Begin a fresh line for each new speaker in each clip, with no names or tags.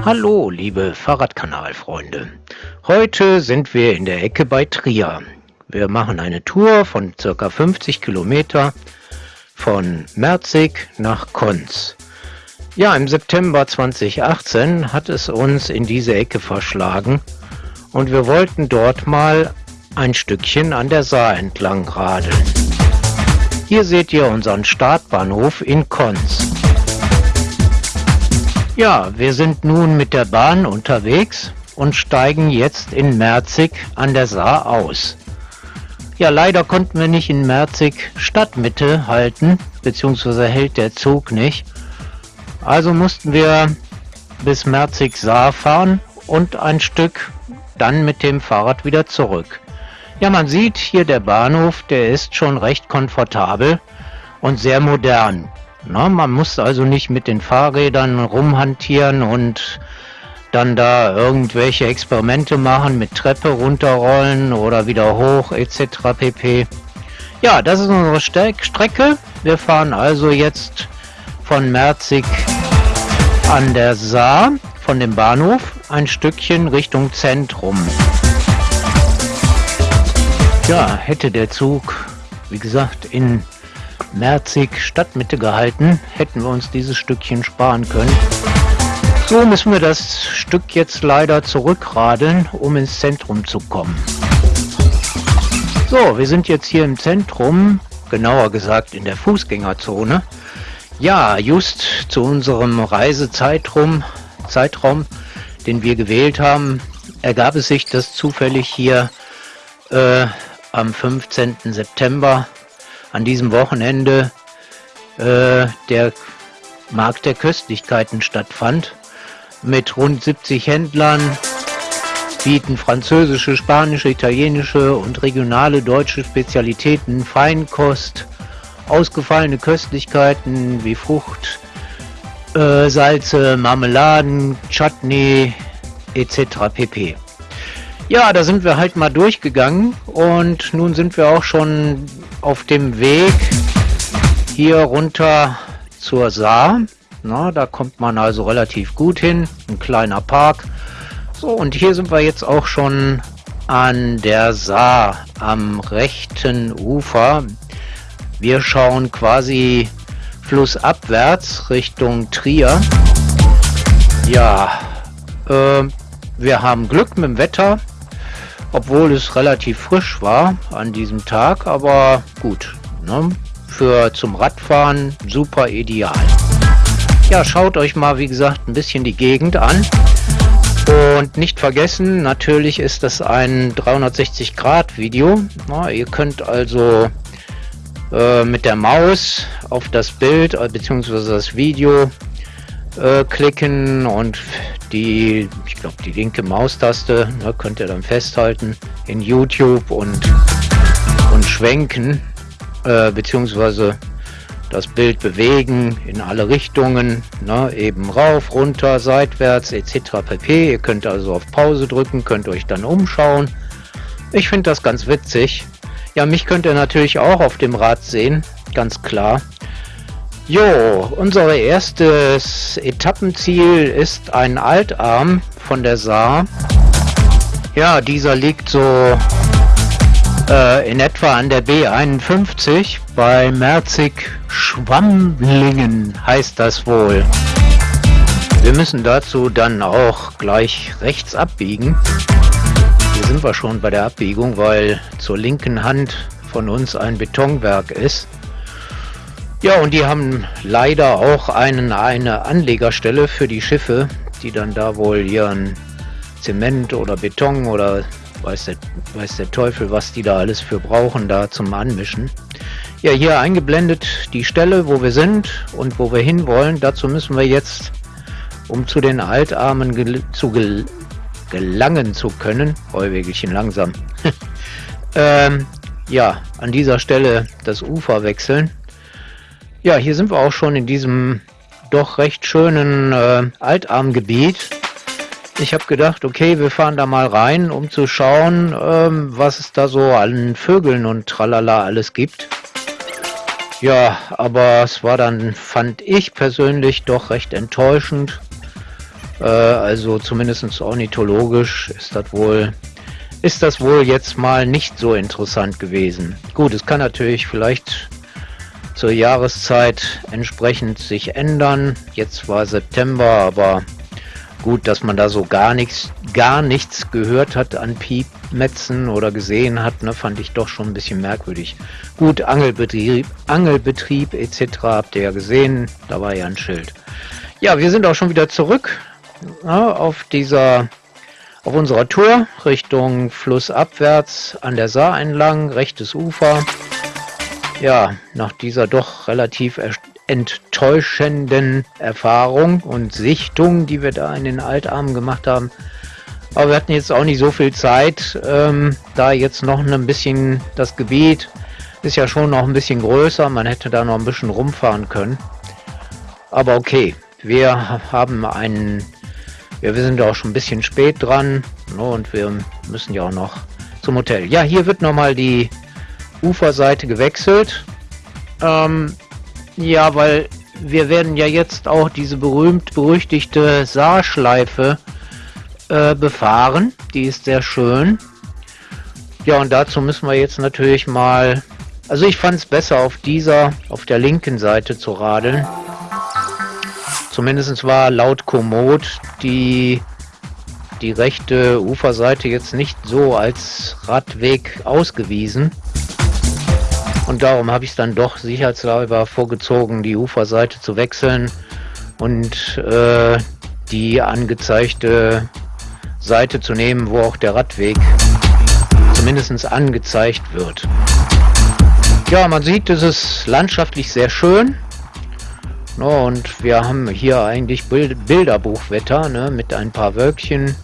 Hallo, liebe Fahrradkanalfreunde. Heute sind wir in der Ecke bei Trier. Wir machen eine Tour von circa 50 Kilometer von Merzig nach Konz. Ja, im September 2018 hat es uns in diese Ecke verschlagen und wir wollten dort mal ein Stückchen an der Saar entlang radeln. Hier seht ihr unseren Startbahnhof in Konz. Ja, wir sind nun mit der Bahn unterwegs und steigen jetzt in Merzig an der Saar aus. Ja, leider konnten wir nicht in Merzig Stadtmitte halten, beziehungsweise hält der Zug nicht. Also mussten wir bis Merzig Saar fahren und ein Stück dann mit dem Fahrrad wieder zurück. Ja, man sieht hier der Bahnhof, der ist schon recht komfortabel und sehr modern. Na, man muss also nicht mit den Fahrrädern rumhantieren und dann da irgendwelche Experimente machen mit Treppe runterrollen oder wieder hoch etc. pp. Ja, das ist unsere Strecke. Wir fahren also jetzt von Merzig an der Saar, von dem Bahnhof, ein Stückchen Richtung Zentrum. Ja, hätte der Zug, wie gesagt, in Merzig Stadtmitte gehalten, hätten wir uns dieses Stückchen sparen können. So müssen wir das Stück jetzt leider zurückradeln, um ins Zentrum zu kommen. So, wir sind jetzt hier im Zentrum, genauer gesagt in der Fußgängerzone. Ja, just zu unserem Reisezeitraum, Zeitraum, den wir gewählt haben, ergab es sich, dass zufällig hier äh, am 15. September an diesem Wochenende äh, der Markt der Köstlichkeiten stattfand. Mit rund 70 Händlern bieten französische, spanische, italienische und regionale deutsche Spezialitäten, Feinkost, ausgefallene Köstlichkeiten wie Frucht, äh, Salze, Marmeladen, Chutney etc. pp. Ja, da sind wir halt mal durchgegangen und nun sind wir auch schon auf dem Weg hier runter zur Saar. Na, da kommt man also relativ gut hin, ein kleiner Park. So, und hier sind wir jetzt auch schon an der Saar am rechten Ufer. Wir schauen quasi flussabwärts Richtung Trier. Ja, äh, wir haben Glück mit dem Wetter obwohl es relativ frisch war an diesem Tag, aber gut, ne? für zum Radfahren super ideal. Ja, schaut euch mal, wie gesagt, ein bisschen die Gegend an. Und nicht vergessen, natürlich ist das ein 360 Grad Video. Na, ihr könnt also äh, mit der Maus auf das Bild äh, bzw. das Video äh, klicken und die, ich glaube, die linke Maustaste ne, könnt ihr dann festhalten in YouTube und, und schwenken, äh, beziehungsweise das Bild bewegen in alle Richtungen, ne, eben rauf, runter, seitwärts etc. pp. Ihr könnt also auf Pause drücken, könnt euch dann umschauen. Ich finde das ganz witzig. Ja, mich könnt ihr natürlich auch auf dem Rad sehen, ganz klar. Jo, unser erstes Etappenziel ist ein Altarm von der Saar. Ja, dieser liegt so äh, in etwa an der B51 bei Merzig-Schwammlingen heißt das wohl. Wir müssen dazu dann auch gleich rechts abbiegen. Hier sind wir schon bei der Abbiegung, weil zur linken Hand von uns ein Betonwerk ist. Ja, und die haben leider auch einen, eine Anlegerstelle für die Schiffe, die dann da wohl ihren Zement oder Beton oder weiß der, weiß der Teufel, was die da alles für brauchen, da zum Anmischen. Ja, hier eingeblendet die Stelle, wo wir sind und wo wir hinwollen. Dazu müssen wir jetzt, um zu den Altarmen gel zu gel gelangen zu können, Heuwegelchen langsam, ähm, ja, an dieser Stelle das Ufer wechseln. Ja, hier sind wir auch schon in diesem doch recht schönen äh, Altarmgebiet. Ich habe gedacht, okay, wir fahren da mal rein, um zu schauen, ähm, was es da so an Vögeln und tralala alles gibt. Ja, aber es war dann, fand ich persönlich, doch recht enttäuschend. Äh, also zumindest ornithologisch ist das wohl ist das wohl jetzt mal nicht so interessant gewesen. Gut, es kann natürlich vielleicht zur Jahreszeit entsprechend sich ändern. Jetzt war September, aber gut, dass man da so gar nichts, gar nichts gehört hat an Piepmetzen oder gesehen hat, ne, fand ich doch schon ein bisschen merkwürdig. Gut, Angelbetrieb, Angelbetrieb etc. habt ihr ja gesehen, da war ja ein Schild. Ja, wir sind auch schon wieder zurück ne, auf dieser auf unserer Tour Richtung flussabwärts an der Saar entlang, rechtes Ufer. Ja, nach dieser doch relativ enttäuschenden Erfahrung und Sichtung, die wir da in den Altarmen gemacht haben. Aber wir hatten jetzt auch nicht so viel Zeit, ähm, da jetzt noch ein bisschen das Gebiet ist ja schon noch ein bisschen größer, man hätte da noch ein bisschen rumfahren können. Aber okay, wir haben einen ja, wir sind auch schon ein bisschen spät dran ne, und wir müssen ja auch noch zum Hotel. Ja, hier wird nochmal die Uferseite gewechselt. Ähm, ja, weil wir werden ja jetzt auch diese berühmt-berüchtigte Saarschleife äh, befahren. Die ist sehr schön. Ja, und dazu müssen wir jetzt natürlich mal... Also ich fand es besser auf dieser, auf der linken Seite zu radeln. Zumindest war laut Komoot die, die rechte Uferseite jetzt nicht so als Radweg ausgewiesen. Und darum habe ich es dann doch sicherheitshalber vorgezogen, die Uferseite zu wechseln und äh, die angezeigte Seite zu nehmen, wo auch der Radweg zumindest angezeigt wird. Ja, man sieht, es ist landschaftlich sehr schön. No, und wir haben hier eigentlich Bild Bilderbuchwetter ne, mit ein paar Wölkchen.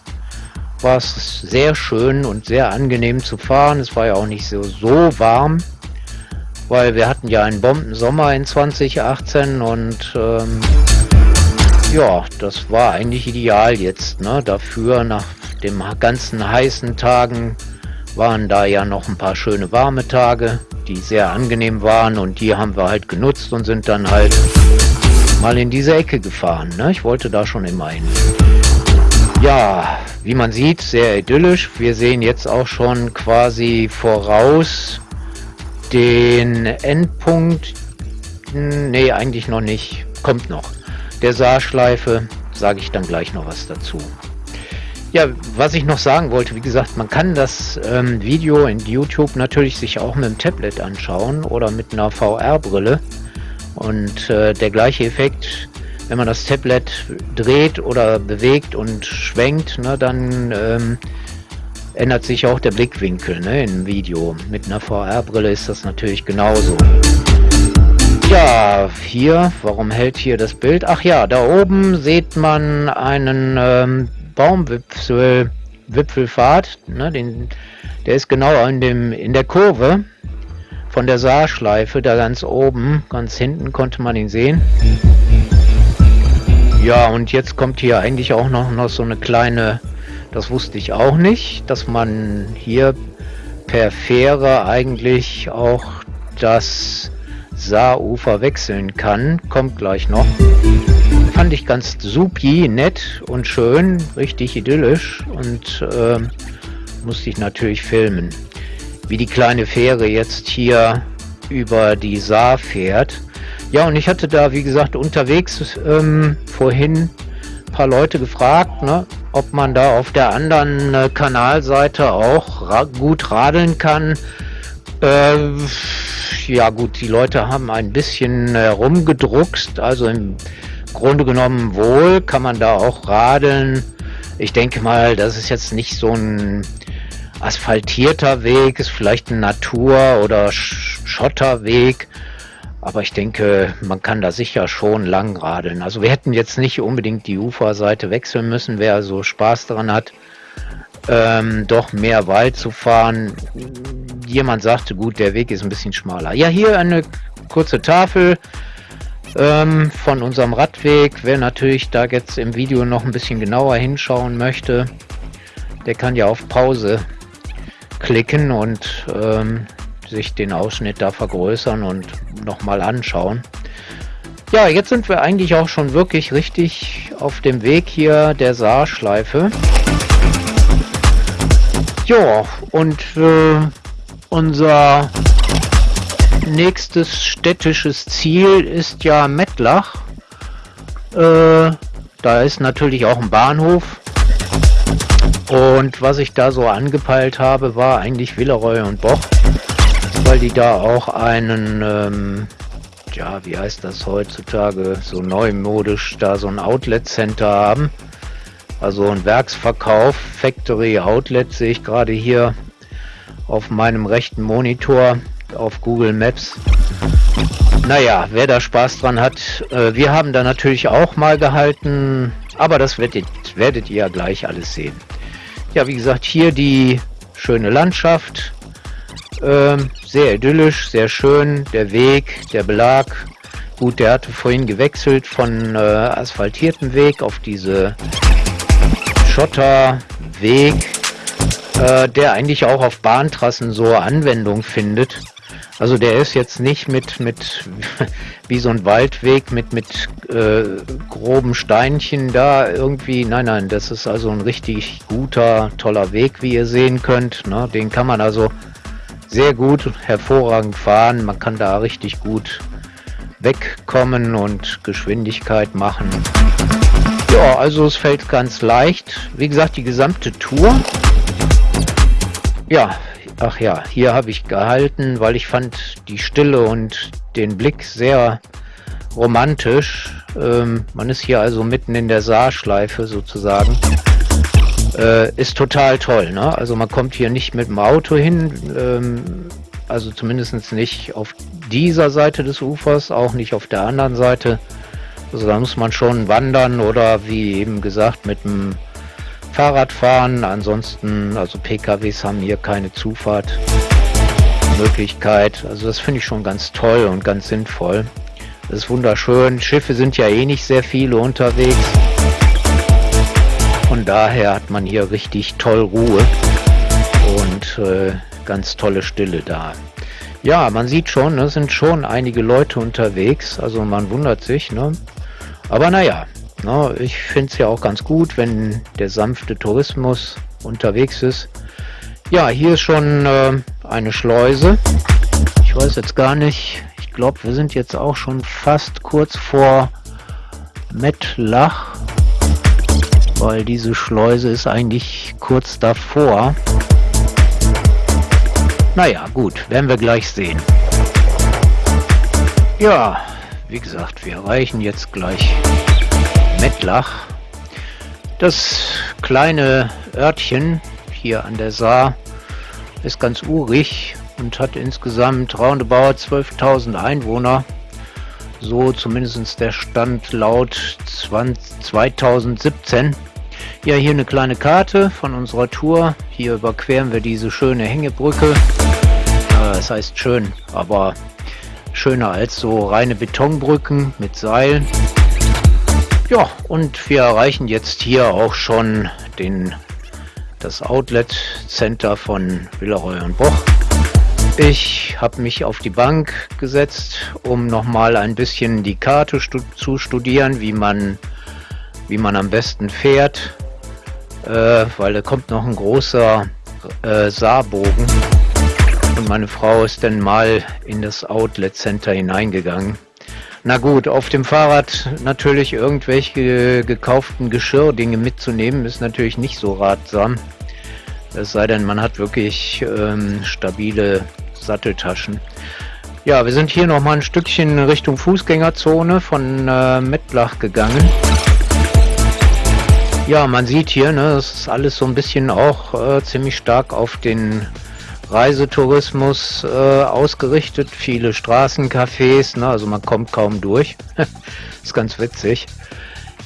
War es sehr schön und sehr angenehm zu fahren. Es war ja auch nicht so, so warm, weil wir hatten ja einen Bombensommer in 2018 und ähm, ja, das war eigentlich ideal jetzt. Ne? Dafür nach den ganzen heißen Tagen waren da ja noch ein paar schöne warme Tage, die sehr angenehm waren und die haben wir halt genutzt und sind dann halt mal in diese Ecke gefahren. Ne? Ich wollte da schon immer hin. Ja, wie man sieht, sehr idyllisch. Wir sehen jetzt auch schon quasi voraus den Endpunkt. Nee, eigentlich noch nicht. Kommt noch. Der Saarschleife, sage ich dann gleich noch was dazu. Ja, was ich noch sagen wollte, wie gesagt, man kann das ähm, Video in YouTube natürlich sich auch mit dem Tablet anschauen oder mit einer VR-Brille. Und äh, der gleiche Effekt, wenn man das Tablet dreht oder bewegt und schwenkt, ne, dann ähm, ändert sich auch der Blickwinkel ne, im Video. Mit einer VR-Brille ist das natürlich genauso. Ja, hier, warum hält hier das Bild? Ach ja, da oben sieht man einen ähm, Baumwipfel, Wipfelpfad, ne, den, der ist genau in, dem, in der Kurve von der Saarschleife, da ganz oben, ganz hinten konnte man ihn sehen. Ja, und jetzt kommt hier eigentlich auch noch, noch so eine kleine, das wusste ich auch nicht, dass man hier per Fähre eigentlich auch das Saarufer wechseln kann. Kommt gleich noch. Fand ich ganz supi, nett und schön, richtig idyllisch und äh, musste ich natürlich filmen wie die kleine Fähre jetzt hier über die Saar fährt. Ja, und ich hatte da, wie gesagt, unterwegs ähm, vorhin ein paar Leute gefragt, ne, ob man da auf der anderen äh, Kanalseite auch ra gut radeln kann. Äh, ja gut, die Leute haben ein bisschen äh, also im Grunde genommen wohl kann man da auch radeln. Ich denke mal, das ist jetzt nicht so ein asphaltierter Weg, ist vielleicht ein Natur- oder Schotterweg. Aber ich denke, man kann da sicher schon lang radeln. Also wir hätten jetzt nicht unbedingt die Uferseite wechseln müssen, wer so Spaß daran hat, ähm, doch mehr Wald zu fahren. Jemand sagte, gut, der Weg ist ein bisschen schmaler. Ja, hier eine kurze Tafel ähm, von unserem Radweg. Wer natürlich da jetzt im Video noch ein bisschen genauer hinschauen möchte, der kann ja auf Pause klicken und ähm, sich den Ausschnitt da vergrößern und nochmal anschauen. Ja, jetzt sind wir eigentlich auch schon wirklich richtig auf dem Weg hier der Saarschleife. Ja, und äh, unser nächstes städtisches Ziel ist ja Mettlach. Äh, da ist natürlich auch ein Bahnhof. Und was ich da so angepeilt habe, war eigentlich Villeroy und Boch, weil die da auch einen, ähm, ja, wie heißt das heutzutage, so neumodisch, da so ein Outlet-Center haben. Also ein Werksverkauf, Factory Outlet sehe ich gerade hier auf meinem rechten Monitor auf Google Maps. Naja, wer da Spaß dran hat, äh, wir haben da natürlich auch mal gehalten, aber das werdet, werdet ihr ja gleich alles sehen. Ja, wie gesagt, hier die schöne Landschaft, ähm, sehr idyllisch, sehr schön, der Weg, der Belag. Gut, der hatte vorhin gewechselt von äh, asphaltierten Weg auf diese Schotterweg, äh, der eigentlich auch auf Bahntrassen so Anwendung findet. Also der ist jetzt nicht mit, mit wie so ein Waldweg mit, mit äh, groben Steinchen da irgendwie. Nein, nein, das ist also ein richtig guter, toller Weg, wie ihr sehen könnt. Ne? Den kann man also sehr gut, hervorragend fahren. Man kann da richtig gut wegkommen und Geschwindigkeit machen. Ja, also es fällt ganz leicht. Wie gesagt, die gesamte Tour. Ja, Ach ja, hier habe ich gehalten, weil ich fand die Stille und den Blick sehr romantisch. Ähm, man ist hier also mitten in der Saarschleife sozusagen. Äh, ist total toll, ne? Also man kommt hier nicht mit dem Auto hin, ähm, also zumindest nicht auf dieser Seite des Ufers, auch nicht auf der anderen Seite. Also da muss man schon wandern oder wie eben gesagt mit dem Fahrrad fahren. Ansonsten, also PKWs haben hier keine Zufahrtmöglichkeit. Also das finde ich schon ganz toll und ganz sinnvoll. Das ist wunderschön. Schiffe sind ja eh nicht sehr viele unterwegs. Von daher hat man hier richtig toll Ruhe und äh, ganz tolle Stille da. Ja, man sieht schon, es sind schon einige Leute unterwegs. Also man wundert sich. Ne? Aber naja, na, ich finde es ja auch ganz gut, wenn der sanfte Tourismus unterwegs ist. Ja, hier ist schon äh, eine Schleuse. Ich weiß jetzt gar nicht. Ich glaube, wir sind jetzt auch schon fast kurz vor Mettlach, weil diese Schleuse ist eigentlich kurz davor. Naja, gut, werden wir gleich sehen. Ja, wie gesagt, wir erreichen jetzt gleich Mettlach. Das kleine Örtchen hier an der Saar ist ganz urig und hat insgesamt roundabout 12.000 Einwohner. So zumindest der Stand laut 20, 2017. Ja, hier eine kleine Karte von unserer Tour. Hier überqueren wir diese schöne Hängebrücke. Das heißt schön, aber schöner als so reine Betonbrücken mit Seilen. Ja, und wir erreichen jetzt hier auch schon den, das Outlet Center von Villeroy und Boch. Ich habe mich auf die Bank gesetzt, um nochmal ein bisschen die Karte zu studieren, wie man, wie man am besten fährt, äh, weil da kommt noch ein großer äh, Saarbogen und meine Frau ist dann mal in das Outlet Center hineingegangen. Na gut, auf dem Fahrrad natürlich irgendwelche gekauften Geschirrdinge mitzunehmen, ist natürlich nicht so ratsam. Es sei denn, man hat wirklich ähm, stabile Satteltaschen. Ja, wir sind hier noch mal ein Stückchen Richtung Fußgängerzone von äh, Mettlach gegangen. Ja, man sieht hier, ne, das ist alles so ein bisschen auch äh, ziemlich stark auf den Reisetourismus äh, ausgerichtet, viele Straßencafés, ne, also man kommt kaum durch. ist ganz witzig.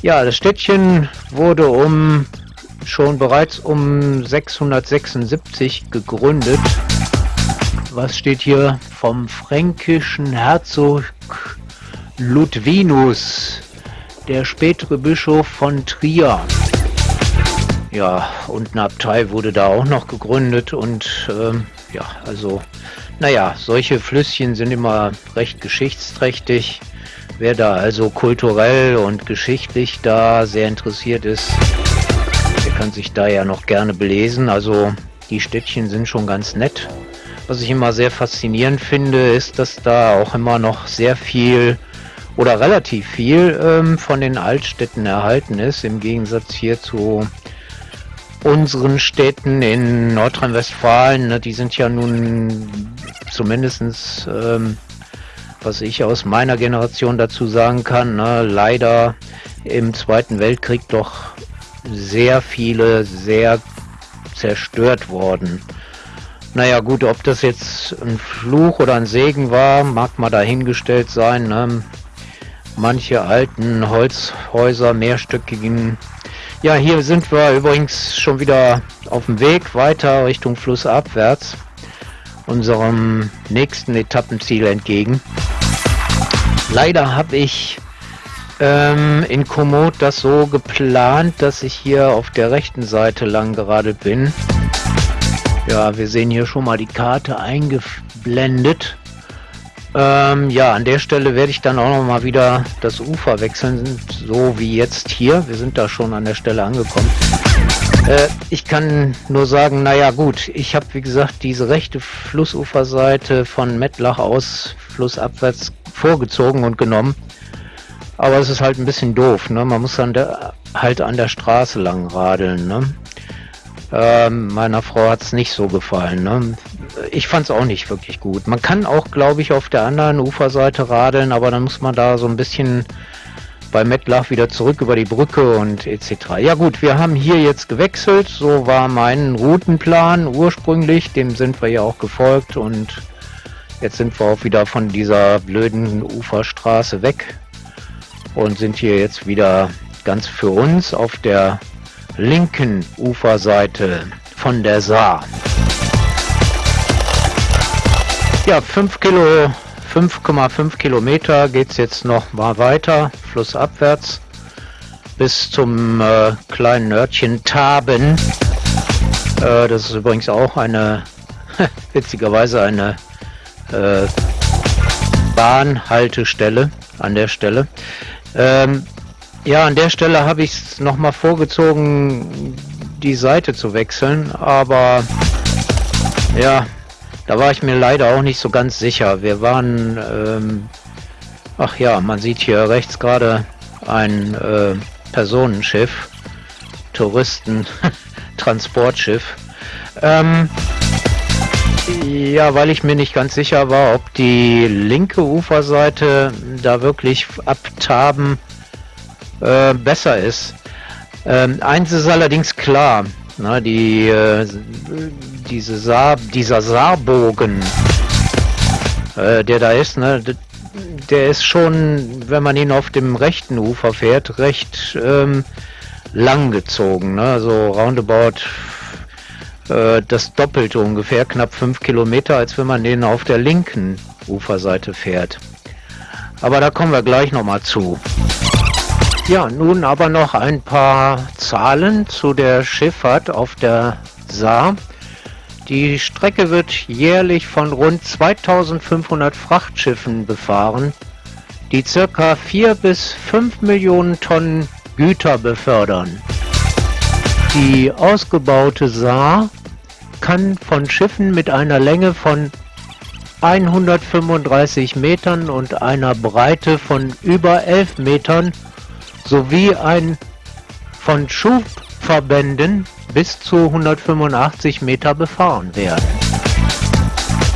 Ja, das Städtchen wurde um schon bereits um 676 gegründet. Was steht hier vom fränkischen Herzog Ludwinus, der spätere Bischof von Trier. Ja, und eine Abtei wurde da auch noch gegründet und ähm, ja, also, naja, solche Flüsschen sind immer recht geschichtsträchtig. Wer da also kulturell und geschichtlich da sehr interessiert ist, der kann sich da ja noch gerne belesen. Also die Städtchen sind schon ganz nett. Was ich immer sehr faszinierend finde, ist, dass da auch immer noch sehr viel oder relativ viel ähm, von den Altstädten erhalten ist, im Gegensatz hier zu unseren Städten in Nordrhein-Westfalen. Ne, die sind ja nun zumindestens ähm, was ich aus meiner Generation dazu sagen kann, ne, leider im Zweiten Weltkrieg doch sehr viele sehr zerstört worden. Naja gut, ob das jetzt ein Fluch oder ein Segen war, mag mal dahingestellt sein. Ne? Manche alten Holzhäuser, mehrstöckigen. Ja, hier sind wir übrigens schon wieder auf dem Weg weiter Richtung Flussabwärts, unserem nächsten Etappenziel entgegen. Leider habe ich ähm, in Komoot das so geplant, dass ich hier auf der rechten Seite lang gerade bin. Ja, wir sehen hier schon mal die Karte eingeblendet. Ähm, ja, an der Stelle werde ich dann auch noch mal wieder das Ufer wechseln, so wie jetzt hier. Wir sind da schon an der Stelle angekommen. Äh, ich kann nur sagen, naja gut, ich habe wie gesagt diese rechte Flussuferseite von Mettlach aus flussabwärts vorgezogen und genommen. Aber es ist halt ein bisschen doof, ne? Man muss dann halt an der Straße lang radeln, ne? Ähm, meiner Frau hat es nicht so gefallen. Ne? Ich fand es auch nicht wirklich gut. Man kann auch, glaube ich, auf der anderen Uferseite radeln, aber dann muss man da so ein bisschen bei Mettlach wieder zurück über die Brücke und etc. Ja gut, wir haben hier jetzt gewechselt. So war mein Routenplan ursprünglich. Dem sind wir ja auch gefolgt und Jetzt sind wir auch wieder von dieser blöden Uferstraße weg und sind hier jetzt wieder ganz für uns auf der linken Uferseite von der Saar. Ja, 5 Kilo, 5,5 Kilometer geht es jetzt noch mal weiter, flussabwärts, bis zum äh, kleinen Örtchen Taben. Äh, das ist übrigens auch eine, witzigerweise eine äh, Bahnhaltestelle an der Stelle. Ähm, ja, an der Stelle habe ich es nochmal vorgezogen, die Seite zu wechseln, aber ja, da war ich mir leider auch nicht so ganz sicher. Wir waren, ähm, ach ja, man sieht hier rechts gerade ein äh, Personenschiff, Touristen, Transportschiff. Ähm, ja, weil ich mir nicht ganz sicher war, ob die linke Uferseite da wirklich abtaben äh, besser ist. Ähm, eins ist allerdings klar, na, die, äh, diese Saar, dieser Saarbogen, äh, der da ist, ne, der ist schon, wenn man ihn auf dem rechten Ufer fährt, recht ähm, lang gezogen. Ne? So roundabout äh, das Doppelte ungefähr, knapp fünf Kilometer, als wenn man den auf der linken Uferseite fährt. Aber da kommen wir gleich nochmal zu. Ja, nun aber noch ein paar Zahlen zu der Schifffahrt auf der Saar. Die Strecke wird jährlich von rund 2500 Frachtschiffen befahren, die circa 4 bis 5 Millionen Tonnen Güter befördern. Die ausgebaute Saar kann von Schiffen mit einer Länge von 135 Metern und einer Breite von über 11 Metern sowie ein von Schubverbänden bis zu 185 Meter befahren werden.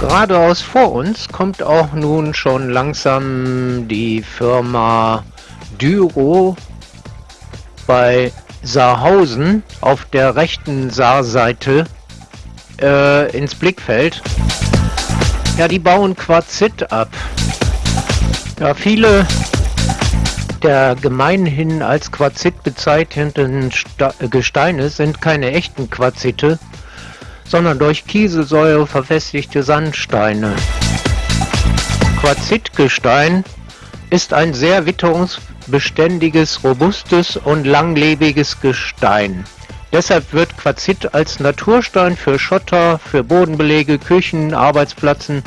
Geradeaus vor uns kommt auch nun schon langsam die Firma Dyro bei Saarhausen auf der rechten Saarseite äh, ins Blickfeld. Ja, die bauen Quarzit ab. Ja, viele der gemeinhin als Quarzit bezeichneten Sta Gesteine sind keine echten Quarzite, sondern durch Kieselsäure verfestigte Sandsteine. Quarzitgestein ist ein sehr witterungsbeständiges, robustes und langlebiges Gestein. Deshalb wird Quarzit als Naturstein für Schotter, für Bodenbelege, Küchen, Arbeitsplatzen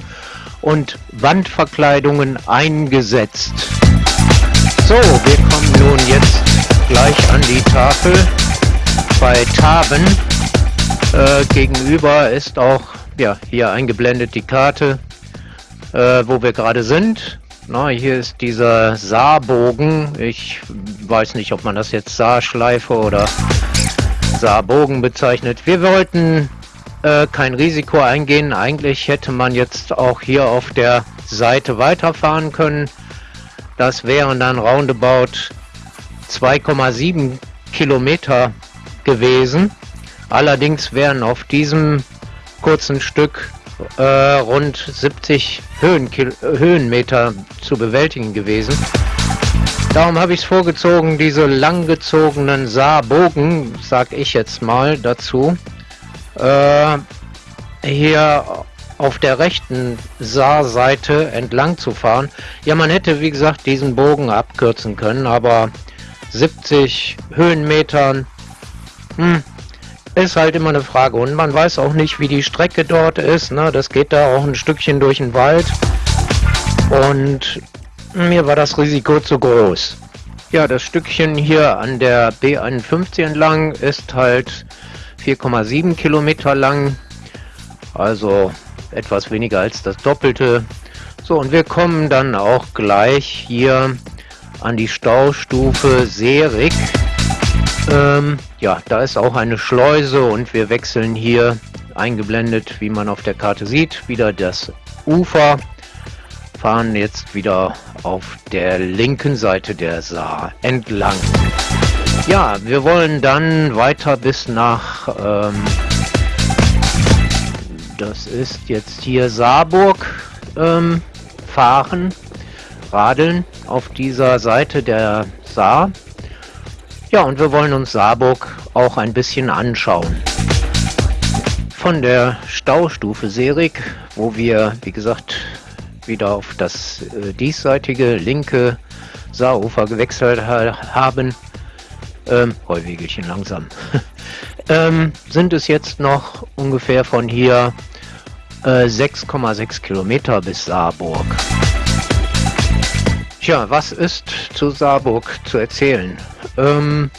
und Wandverkleidungen eingesetzt. So, wir kommen nun jetzt gleich an die Tafel bei Taben. Äh, gegenüber ist auch ja, hier eingeblendet die Karte, äh, wo wir gerade sind. Na, hier ist dieser Saarbogen. Ich weiß nicht, ob man das jetzt Saarschleife oder Saarbogen bezeichnet. Wir wollten äh, kein Risiko eingehen. Eigentlich hätte man jetzt auch hier auf der Seite weiterfahren können. Das wären dann roundabout 2,7 Kilometer gewesen. Allerdings wären auf diesem kurzen Stück äh, rund 70 Höhenkil Höhenmeter zu bewältigen gewesen. Darum habe ich es vorgezogen, diese langgezogenen Saarbogen, sag ich jetzt mal dazu, äh, hier auf der rechten Saarseite entlang zu fahren. Ja, man hätte wie gesagt diesen Bogen abkürzen können, aber 70 Höhenmetern, hm, ist halt immer eine Frage. Und man weiß auch nicht, wie die Strecke dort ist. Ne? Das geht da auch ein Stückchen durch den Wald. Und mir war das Risiko zu groß. Ja, das Stückchen hier an der B51 entlang ist halt 4,7 Kilometer lang. Also etwas weniger als das Doppelte. So, und wir kommen dann auch gleich hier an die Staustufe Serik. Ähm, ja, da ist auch eine Schleuse und wir wechseln hier eingeblendet, wie man auf der Karte sieht, wieder das Ufer. Fahren jetzt wieder auf der linken Seite der Saar entlang. Ja, wir wollen dann weiter bis nach, ähm, das ist jetzt hier Saarburg, ähm, fahren, radeln auf dieser Seite der Saar. Ja, und wir wollen uns Saarburg auch ein bisschen anschauen. Von der Staustufe Serik, wo wir, wie gesagt, wieder auf das äh, diesseitige linke Saarufer gewechselt ha haben, ähm, Heuwegelchen langsam, ähm, sind es jetzt noch ungefähr von hier 6,6 äh, Kilometer bis Saarburg. Tja, was ist zu Saarburg zu erzählen? Ähm,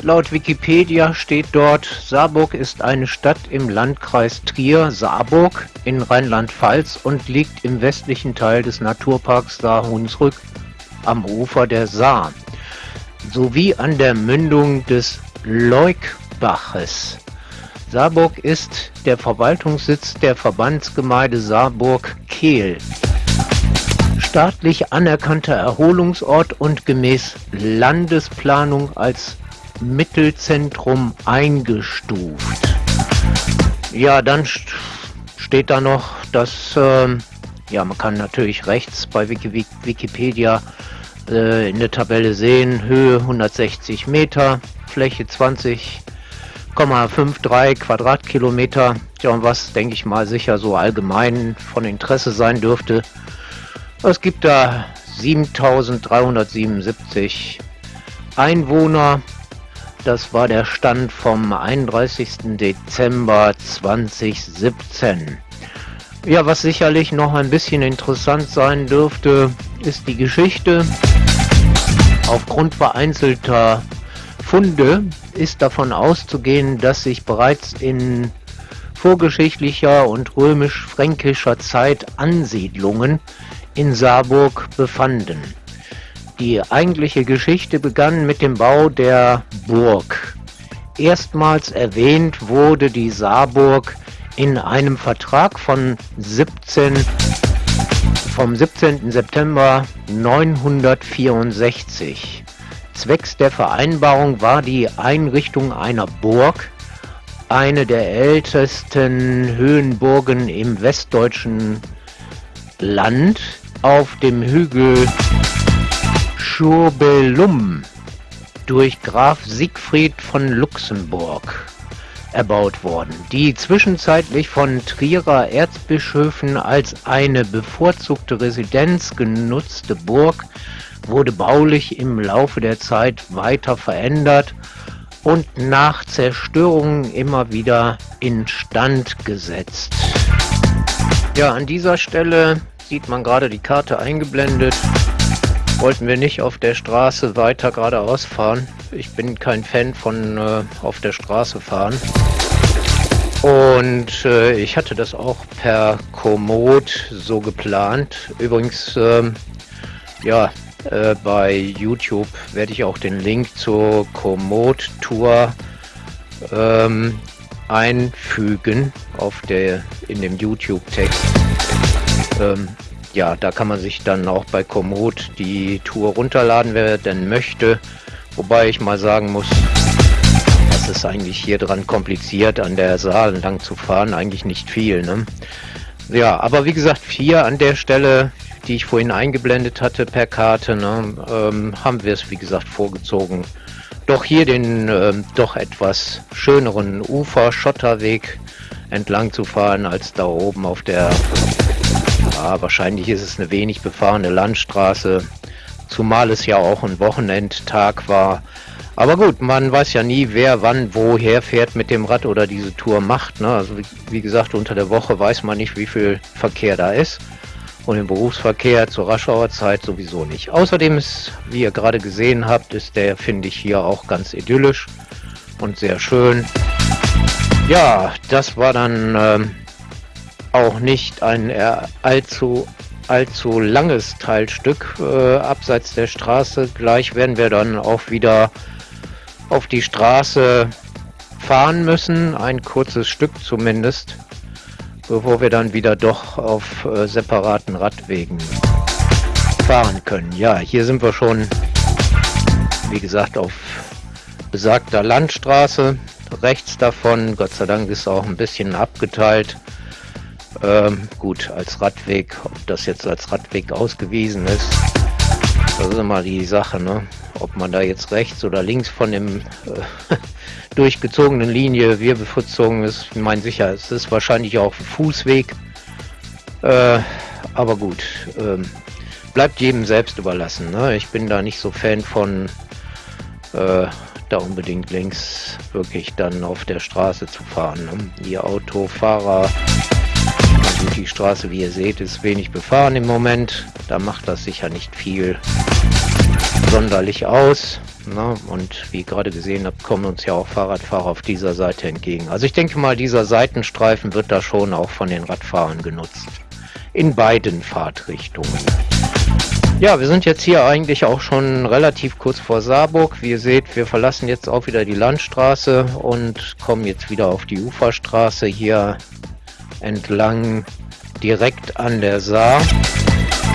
laut Wikipedia steht dort, Saarburg ist eine Stadt im Landkreis Trier-Saarburg in Rheinland-Pfalz und liegt im westlichen Teil des Naturparks Saar-Hunsrück am Ufer der Saar sowie an der Mündung des Leukbaches. Saarburg ist der Verwaltungssitz der Verbandsgemeinde Saarburg-Kehl staatlich anerkannter Erholungsort und gemäß Landesplanung als Mittelzentrum eingestuft. Ja, dann steht da noch, dass, äh, ja, man kann natürlich rechts bei Wiki Wikipedia äh, in der Tabelle sehen, Höhe 160 Meter, Fläche 20,53 Quadratkilometer. Ja, und was, denke ich mal, sicher so allgemein von Interesse sein dürfte, es gibt da 7377 Einwohner. Das war der Stand vom 31. Dezember 2017. Ja, was sicherlich noch ein bisschen interessant sein dürfte, ist die Geschichte. Aufgrund vereinzelter Funde ist davon auszugehen, dass sich bereits in vorgeschichtlicher und römisch-fränkischer Zeit Ansiedlungen in Saarburg befanden. Die eigentliche Geschichte begann mit dem Bau der Burg. Erstmals erwähnt wurde die Saarburg in einem Vertrag von 17, vom 17. September 964. Zwecks der Vereinbarung war die Einrichtung einer Burg, eine der ältesten Höhenburgen im westdeutschen Land, auf dem Hügel Schurbelum durch Graf Siegfried von Luxemburg erbaut worden, die zwischenzeitlich von Trierer Erzbischöfen als eine bevorzugte Residenz genutzte Burg wurde baulich im Laufe der Zeit weiter verändert und nach Zerstörungen immer wieder instand gesetzt. Ja, an dieser Stelle sieht man gerade die Karte eingeblendet. wollten wir nicht auf der Straße weiter geradeaus fahren. Ich bin kein Fan von äh, auf der Straße fahren. Und äh, ich hatte das auch per Komoot so geplant. Übrigens, ähm, ja, äh, bei YouTube werde ich auch den Link zur Komoot-Tour ähm, einfügen auf der in dem YouTube-Text. Ähm, ja, da kann man sich dann auch bei Komoot die Tour runterladen, wer denn möchte. Wobei ich mal sagen muss, das ist eigentlich hier dran kompliziert, an der Saal lang zu fahren, eigentlich nicht viel. Ne? Ja, aber wie gesagt, hier an der Stelle, die ich vorhin eingeblendet hatte per Karte, ne, ähm, haben wir es wie gesagt vorgezogen, doch hier den ähm, doch etwas schöneren Ufer-Schotterweg entlang zu fahren, als da oben auf der ja, wahrscheinlich ist es eine wenig befahrene Landstraße, zumal es ja auch ein Wochenendtag war. Aber gut, man weiß ja nie, wer wann woher fährt mit dem Rad oder diese Tour macht. Ne? Also wie, wie gesagt, unter der Woche weiß man nicht, wie viel Verkehr da ist. Und im Berufsverkehr zur Raschauer Zeit sowieso nicht. Außerdem ist, wie ihr gerade gesehen habt, ist der, finde ich, hier auch ganz idyllisch und sehr schön. Ja, das war dann ähm, auch nicht ein allzu allzu langes Teilstück äh, abseits der Straße. Gleich werden wir dann auch wieder auf die Straße fahren müssen, ein kurzes Stück zumindest, bevor wir dann wieder doch auf äh, separaten Radwegen fahren können. Ja, hier sind wir schon, wie gesagt, auf besagter Landstraße. Rechts davon, Gott sei Dank ist auch ein bisschen abgeteilt, ähm, gut, als Radweg, ob das jetzt als Radweg ausgewiesen ist, das ist immer die Sache, ne? Ob man da jetzt rechts oder links von dem äh, durchgezogenen Linie wir bevorzugen ist, ich meine sicher, es ist wahrscheinlich auch Fußweg. Äh, aber gut, ähm, bleibt jedem selbst überlassen. Ne? Ich bin da nicht so Fan von äh, da unbedingt links wirklich dann auf der Straße zu fahren. Ne? Die Autofahrer Gut, die Straße, wie ihr seht, ist wenig befahren im Moment. Da macht das sicher nicht viel sonderlich aus. Na, und wie gerade gesehen habt, kommen uns ja auch Fahrradfahrer auf dieser Seite entgegen. Also ich denke mal, dieser Seitenstreifen wird da schon auch von den Radfahrern genutzt. In beiden Fahrtrichtungen. Ja, wir sind jetzt hier eigentlich auch schon relativ kurz vor Saarburg. Wie ihr seht, wir verlassen jetzt auch wieder die Landstraße und kommen jetzt wieder auf die Uferstraße hier entlang direkt an der Saar.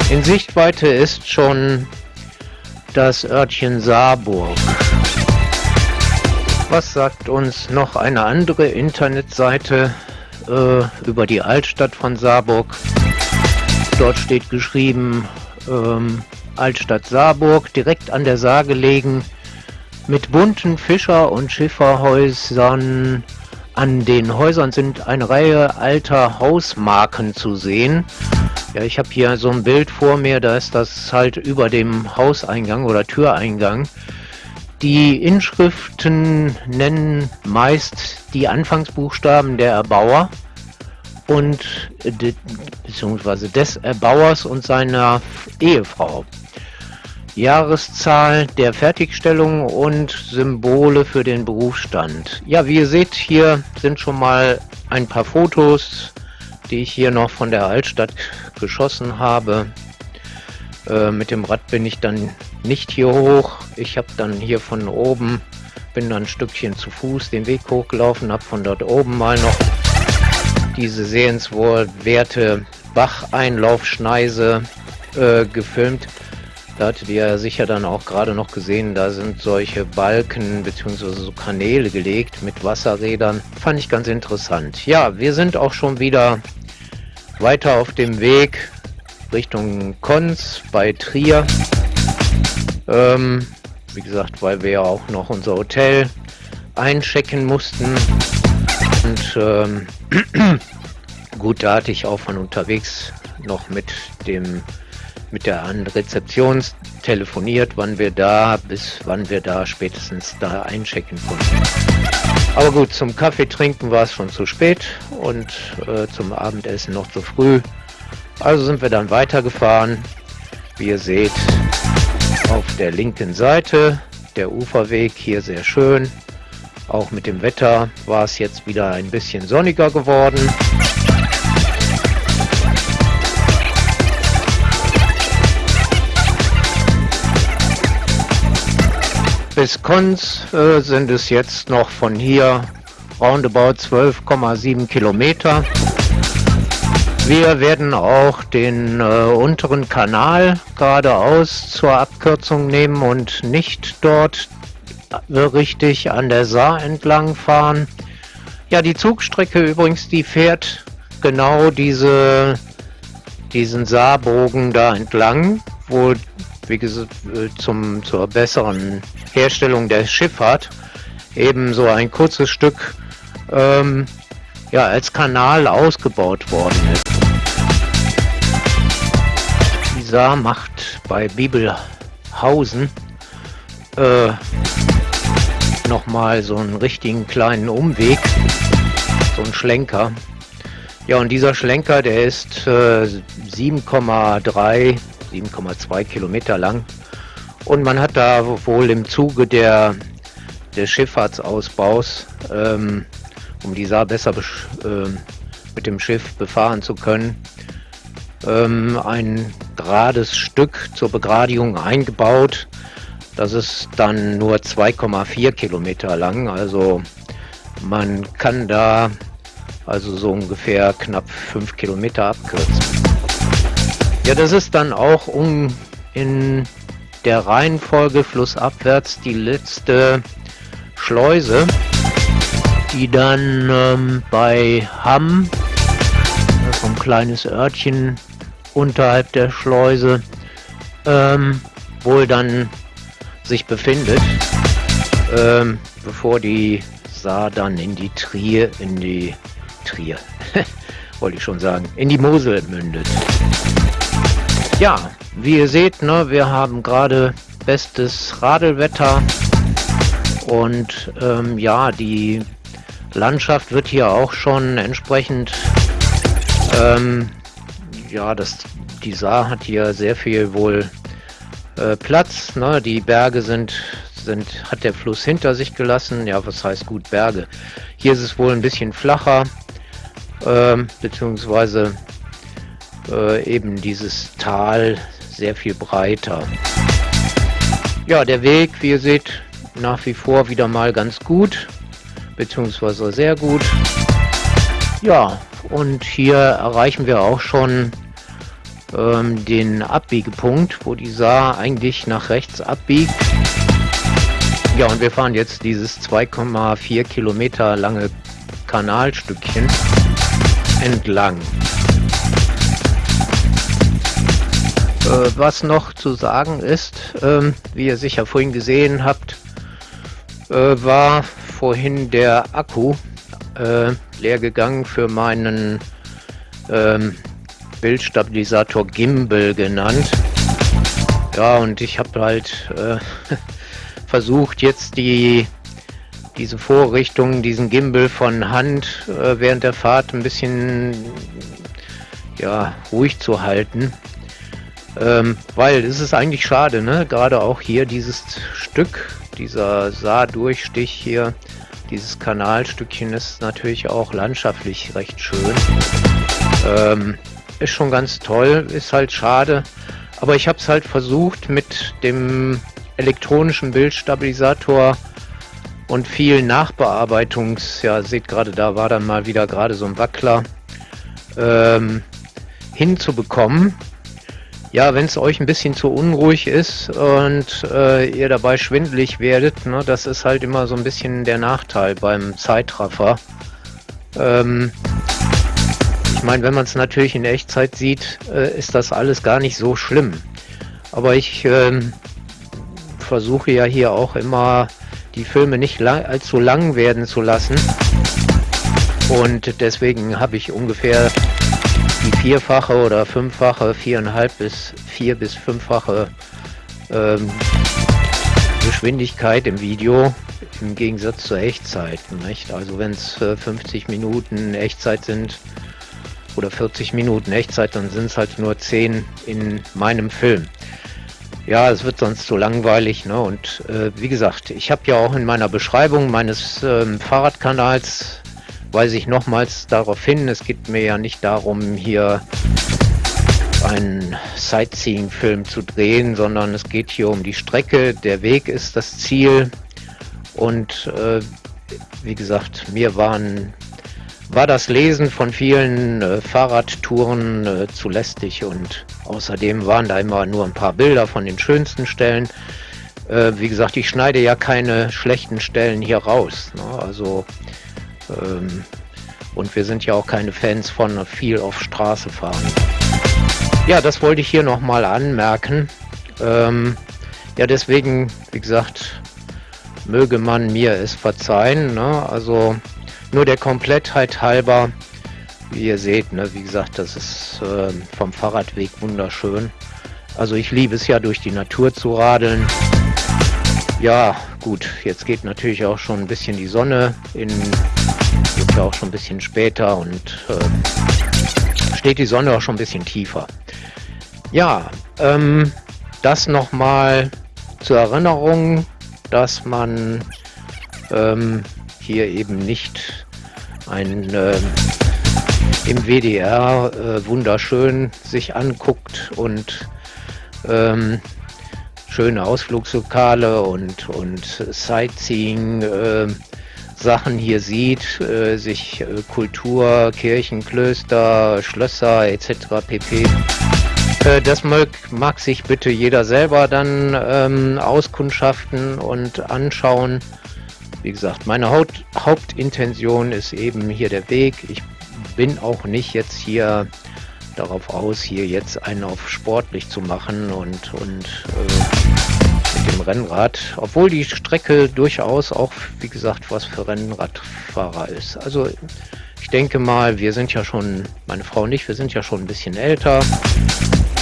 In Sichtweite ist schon das Örtchen Saarburg. Was sagt uns noch eine andere Internetseite äh, über die Altstadt von Saarburg? Dort steht geschrieben ähm, Altstadt Saarburg, direkt an der Saar gelegen, mit bunten Fischer- und Schifferhäusern, an den Häusern sind eine Reihe alter Hausmarken zu sehen. Ja, ich habe hier so ein Bild vor mir, da ist das halt über dem Hauseingang oder Türeingang. Die Inschriften nennen meist die Anfangsbuchstaben der Erbauer und beziehungsweise des Erbauers und seiner Ehefrau. Jahreszahl der Fertigstellung und Symbole für den Berufsstand. Ja, wie ihr seht, hier sind schon mal ein paar Fotos, die ich hier noch von der Altstadt geschossen habe. Äh, mit dem Rad bin ich dann nicht hier hoch. Ich habe dann hier von oben, bin dann ein Stückchen zu Fuß den Weg hochgelaufen, habe von dort oben mal noch diese sehenswerte Bacheinlaufschneise äh, gefilmt. Da hattet ihr ja sicher dann auch gerade noch gesehen, da sind solche Balken bzw. so Kanäle gelegt mit Wasserrädern. Fand ich ganz interessant. Ja, wir sind auch schon wieder weiter auf dem Weg Richtung Konz bei Trier. Ähm, wie gesagt, weil wir ja auch noch unser Hotel einchecken mussten. Und ähm, gut, da hatte ich auch von unterwegs noch mit dem mit der Rezeption telefoniert, wann wir da, bis wann wir da spätestens da einchecken konnten. Aber gut, zum Kaffee trinken war es schon zu spät und äh, zum Abendessen noch zu früh. Also sind wir dann weitergefahren. Wie ihr seht, auf der linken Seite. Der Uferweg hier sehr schön. Auch mit dem Wetter war es jetzt wieder ein bisschen sonniger geworden. Bis Konz äh, sind es jetzt noch von hier roundabout 12,7 Kilometer. Wir werden auch den äh, unteren Kanal geradeaus zur Abkürzung nehmen und nicht dort äh, richtig an der Saar entlang fahren. Ja, die Zugstrecke übrigens, die fährt genau diese, diesen Saarbogen da entlang, wo, wie gesagt, äh, zum, zur besseren Herstellung der Schifffahrt eben so ein kurzes Stück ähm, ja, als Kanal ausgebaut worden ist. Die Saar macht bei Bibelhausen äh, nochmal so einen richtigen kleinen Umweg, so ein Schlenker. Ja, und dieser Schlenker, der ist äh, 7,3, 7,2 Kilometer lang. Und man hat da wohl im Zuge der, des Schifffahrtsausbaus ähm, um die Saar besser äh, mit dem Schiff befahren zu können, ähm, ein gerades Stück zur Begradigung eingebaut. Das ist dann nur 2,4 Kilometer lang. Also man kann da also so ungefähr knapp 5 Kilometer abkürzen. Ja, das ist dann auch um in der Reihenfolge flussabwärts die letzte Schleuse die dann ähm, bei Hamm, so ein kleines Örtchen unterhalb der Schleuse, ähm, wohl dann sich befindet, ähm, bevor die Saar dann in die Trier, in die Trier, wollte ich schon sagen, in die Mosel mündet. Ja, wie ihr seht, ne, wir haben gerade bestes Radelwetter und ähm, ja, die Landschaft wird hier auch schon entsprechend, ähm, ja, das, die Saar hat hier sehr viel wohl äh, Platz. Ne? Die Berge sind, sind, hat der Fluss hinter sich gelassen. Ja, was heißt gut Berge? Hier ist es wohl ein bisschen flacher, ähm, beziehungsweise äh, eben dieses Tal sehr viel breiter. Ja, der Weg, wie ihr seht, nach wie vor wieder mal ganz gut beziehungsweise sehr gut. Ja, und hier erreichen wir auch schon ähm, den Abbiegepunkt, wo die Saar eigentlich nach rechts abbiegt. Ja, und wir fahren jetzt dieses 2,4 Kilometer lange Kanalstückchen entlang. Äh, was noch zu sagen ist, ähm, wie ihr sicher vorhin gesehen habt, äh, war vorhin der Akku äh, leer gegangen für meinen ähm, Bildstabilisator Gimbal genannt. Ja, und ich habe halt äh, versucht, jetzt die diese Vorrichtung, diesen Gimbal von Hand äh, während der Fahrt ein bisschen ja, ruhig zu halten. Ähm, weil es ist eigentlich schade, ne? Gerade auch hier dieses Stück, dieser Saardurchstich hier, dieses Kanalstückchen ist natürlich auch landschaftlich recht schön. Ähm, ist schon ganz toll, ist halt schade. Aber ich habe es halt versucht mit dem elektronischen Bildstabilisator und viel Nachbearbeitungs... Ja, seht gerade, da war dann mal wieder gerade so ein Wackler ähm, hinzubekommen. Ja, wenn es euch ein bisschen zu unruhig ist und äh, ihr dabei schwindelig werdet, ne, das ist halt immer so ein bisschen der Nachteil beim Zeitraffer. Ähm, ich meine, wenn man es natürlich in Echtzeit sieht, äh, ist das alles gar nicht so schlimm. Aber ich äh, versuche ja hier auch immer die Filme nicht lang, allzu lang werden zu lassen. Und deswegen habe ich ungefähr vierfache oder fünffache, viereinhalb bis vier bis fünffache ähm, Geschwindigkeit im Video im Gegensatz zur Echtzeit. Nicht? Also wenn es äh, 50 Minuten Echtzeit sind oder 40 Minuten Echtzeit, dann sind es halt nur 10 in meinem Film. Ja, es wird sonst so langweilig. Ne? Und äh, wie gesagt, ich habe ja auch in meiner Beschreibung meines ähm, Fahrradkanals, weise ich nochmals darauf hin, es geht mir ja nicht darum, hier einen Sightseeing-Film zu drehen, sondern es geht hier um die Strecke. Der Weg ist das Ziel. Und äh, wie gesagt, mir waren, war das Lesen von vielen äh, Fahrradtouren äh, zu lästig und außerdem waren da immer nur ein paar Bilder von den schönsten Stellen. Äh, wie gesagt, ich schneide ja keine schlechten Stellen hier raus. Ne? Also ähm, und wir sind ja auch keine Fans von viel auf Straße fahren. Ja, das wollte ich hier nochmal anmerken. Ähm, ja, deswegen, wie gesagt, möge man mir es verzeihen. Ne? Also nur der Komplettheit halber, wie ihr seht, ne? wie gesagt, das ist äh, vom Fahrradweg wunderschön. Also ich liebe es ja durch die Natur zu radeln. Ja, gut, jetzt geht natürlich auch schon ein bisschen die Sonne in, wird ja auch schon ein bisschen später und äh, steht die Sonne auch schon ein bisschen tiefer. Ja, ähm, das nochmal zur Erinnerung, dass man ähm, hier eben nicht ein äh, im WDR äh, wunderschön sich anguckt und ähm, schöne Ausflugslokale und, und Sightseeing äh, Sachen hier sieht, äh, sich äh, Kultur, Kirchen, Klöster, Schlösser etc. pp. Äh, das mag, mag, sich bitte jeder selber dann ähm, auskundschaften und anschauen. Wie gesagt, meine Haut, Hauptintention ist eben hier der Weg. Ich bin auch nicht jetzt hier darauf aus, hier jetzt einen auf sportlich zu machen und, und äh, mit dem Rennrad, obwohl die Strecke durchaus auch, wie gesagt, was für Rennradfahrer ist. Also ich denke mal, wir sind ja schon, meine Frau und ich, wir sind ja schon ein bisschen älter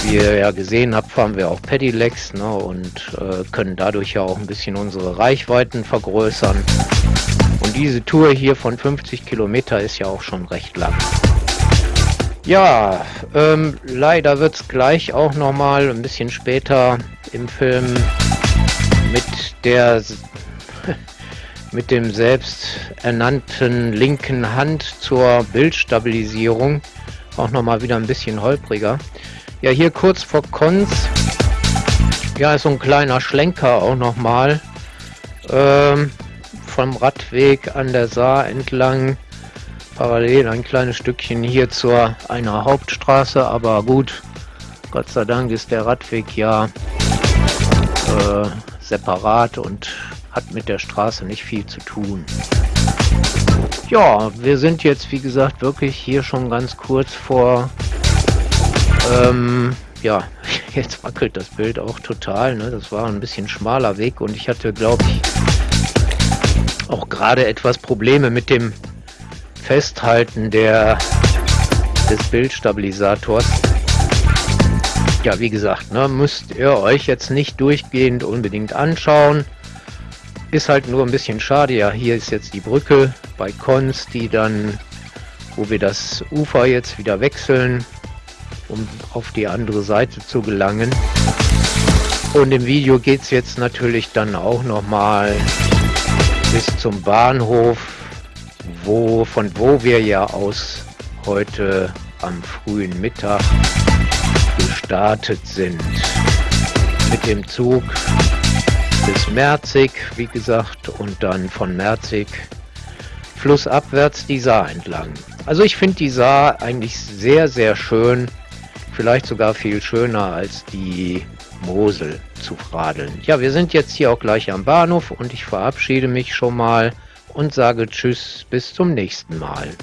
wie ihr ja gesehen habt, fahren wir auch Pedelecs ne, und äh, können dadurch ja auch ein bisschen unsere Reichweiten vergrößern. Und diese Tour hier von 50 Kilometer ist ja auch schon recht lang. Ja, ähm, leider wird es gleich auch nochmal ein bisschen später im Film mit der mit dem selbsternannten linken Hand zur Bildstabilisierung auch nochmal wieder ein bisschen holpriger. Ja, hier kurz vor Konz. Ja, ist so ein kleiner Schlenker auch nochmal. Ähm, vom Radweg an der Saar entlang. Parallel ein kleines Stückchen hier zur einer Hauptstraße, aber gut. Gott sei Dank ist der Radweg ja äh, separat und hat mit der Straße nicht viel zu tun. Ja, wir sind jetzt wie gesagt wirklich hier schon ganz kurz vor ähm, ja, jetzt wackelt das Bild auch total. Ne? Das war ein bisschen schmaler Weg und ich hatte, glaube ich, auch gerade etwas Probleme mit dem Festhalten der, des Bildstabilisators. Ja, wie gesagt, ne, müsst ihr euch jetzt nicht durchgehend unbedingt anschauen. Ist halt nur ein bisschen schade. Ja, hier ist jetzt die Brücke bei Cons, die dann, wo wir das Ufer jetzt wieder wechseln, um auf die andere Seite zu gelangen. Und im Video geht es jetzt natürlich dann auch nochmal bis zum Bahnhof, wo, von wo wir ja aus heute am frühen Mittag gestartet sind. Mit dem Zug bis Merzig, wie gesagt, und dann von Merzig flussabwärts die Saar entlang. Also ich finde die Saar eigentlich sehr, sehr schön vielleicht sogar viel schöner als die Mosel zu radeln. Ja, wir sind jetzt hier auch gleich am Bahnhof und ich verabschiede mich schon mal und sage Tschüss, bis zum nächsten Mal.